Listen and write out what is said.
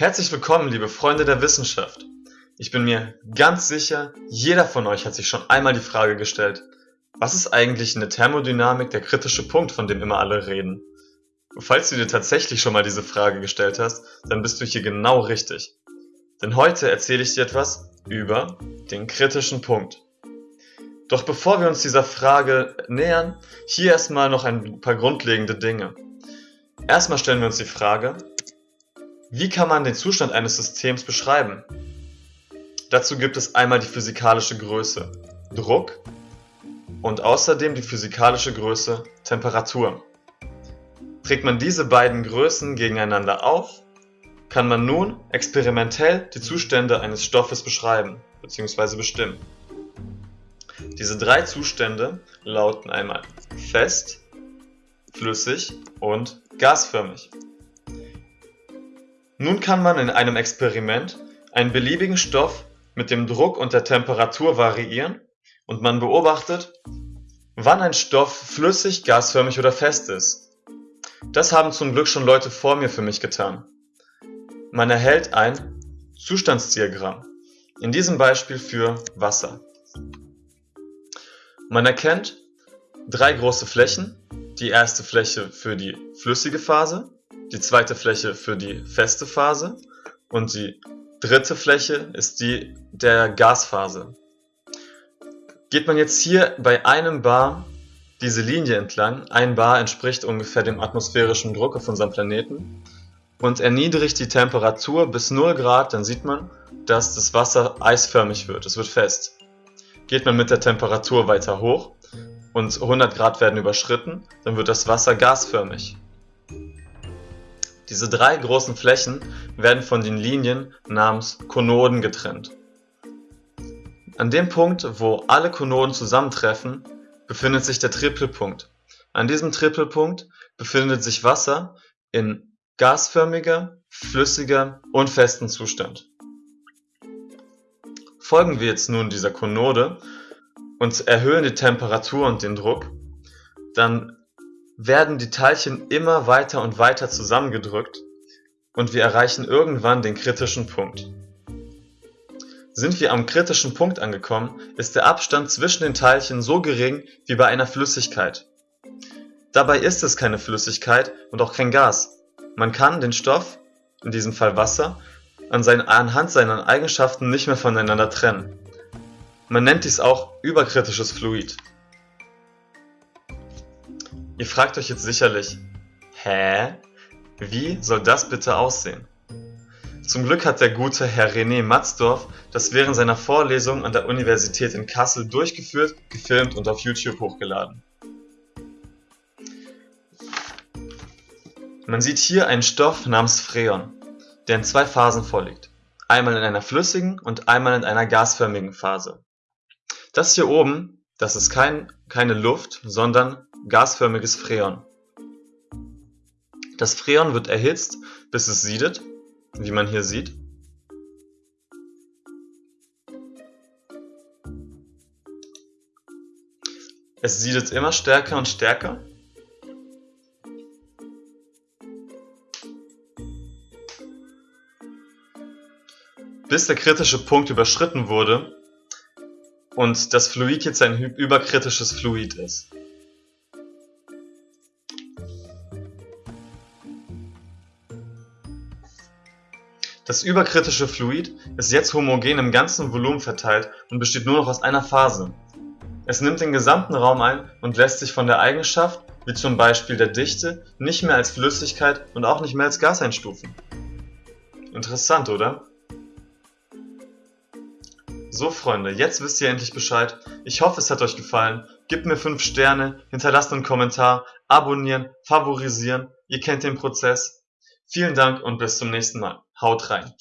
Herzlich willkommen, liebe Freunde der Wissenschaft. Ich bin mir ganz sicher, jeder von euch hat sich schon einmal die Frage gestellt, was ist eigentlich in der Thermodynamik der kritische Punkt, von dem immer alle reden? Falls du dir tatsächlich schon mal diese Frage gestellt hast, dann bist du hier genau richtig. Denn heute erzähle ich dir etwas über den kritischen Punkt. Doch bevor wir uns dieser Frage nähern, hier erstmal noch ein paar grundlegende Dinge. Erstmal stellen wir uns die Frage, wie kann man den Zustand eines Systems beschreiben? Dazu gibt es einmal die physikalische Größe Druck und außerdem die physikalische Größe Temperatur. Trägt man diese beiden Größen gegeneinander auf, kann man nun experimentell die Zustände eines Stoffes beschreiben bzw. bestimmen. Diese drei Zustände lauten einmal fest, flüssig und gasförmig. Nun kann man in einem Experiment einen beliebigen Stoff mit dem Druck und der Temperatur variieren und man beobachtet, wann ein Stoff flüssig, gasförmig oder fest ist. Das haben zum Glück schon Leute vor mir für mich getan. Man erhält ein Zustandsdiagramm, in diesem Beispiel für Wasser. Man erkennt drei große Flächen, die erste Fläche für die flüssige Phase, die zweite Fläche für die feste Phase und die dritte Fläche ist die der Gasphase. Geht man jetzt hier bei einem Bar diese Linie entlang, ein Bar entspricht ungefähr dem atmosphärischen Druck auf unserem Planeten und erniedrigt die Temperatur bis 0 Grad, dann sieht man, dass das Wasser eisförmig wird, es wird fest. Geht man mit der Temperatur weiter hoch und 100 Grad werden überschritten, dann wird das Wasser gasförmig. Diese drei großen Flächen werden von den Linien namens Konoden getrennt. An dem Punkt, wo alle Konoden zusammentreffen, befindet sich der Tripelpunkt. An diesem Tripelpunkt befindet sich Wasser in gasförmiger, flüssiger und festen Zustand. Folgen wir jetzt nun dieser Konode und erhöhen die Temperatur und den Druck, dann werden die Teilchen immer weiter und weiter zusammengedrückt und wir erreichen irgendwann den kritischen Punkt. Sind wir am kritischen Punkt angekommen, ist der Abstand zwischen den Teilchen so gering wie bei einer Flüssigkeit. Dabei ist es keine Flüssigkeit und auch kein Gas. Man kann den Stoff, in diesem Fall Wasser, an seinen, anhand seiner Eigenschaften nicht mehr voneinander trennen. Man nennt dies auch überkritisches Fluid. Ihr fragt euch jetzt sicherlich, hä? Wie soll das bitte aussehen? Zum Glück hat der gute Herr René Matzdorf das während seiner Vorlesung an der Universität in Kassel durchgeführt, gefilmt und auf YouTube hochgeladen. Man sieht hier einen Stoff namens Freon, der in zwei Phasen vorliegt. Einmal in einer flüssigen und einmal in einer gasförmigen Phase. Das hier oben, das ist kein, keine Luft, sondern gasförmiges Freon. Das Freon wird erhitzt, bis es siedet, wie man hier sieht. Es siedet immer stärker und stärker. Bis der kritische Punkt überschritten wurde und das Fluid jetzt ein überkritisches Fluid ist. Das überkritische Fluid ist jetzt homogen im ganzen Volumen verteilt und besteht nur noch aus einer Phase. Es nimmt den gesamten Raum ein und lässt sich von der Eigenschaft, wie zum Beispiel der Dichte, nicht mehr als Flüssigkeit und auch nicht mehr als Gas einstufen. Interessant, oder? So Freunde, jetzt wisst ihr endlich Bescheid. Ich hoffe es hat euch gefallen. Gebt mir 5 Sterne, hinterlasst einen Kommentar, abonnieren, favorisieren. Ihr kennt den Prozess. Vielen Dank und bis zum nächsten Mal. Haut rein!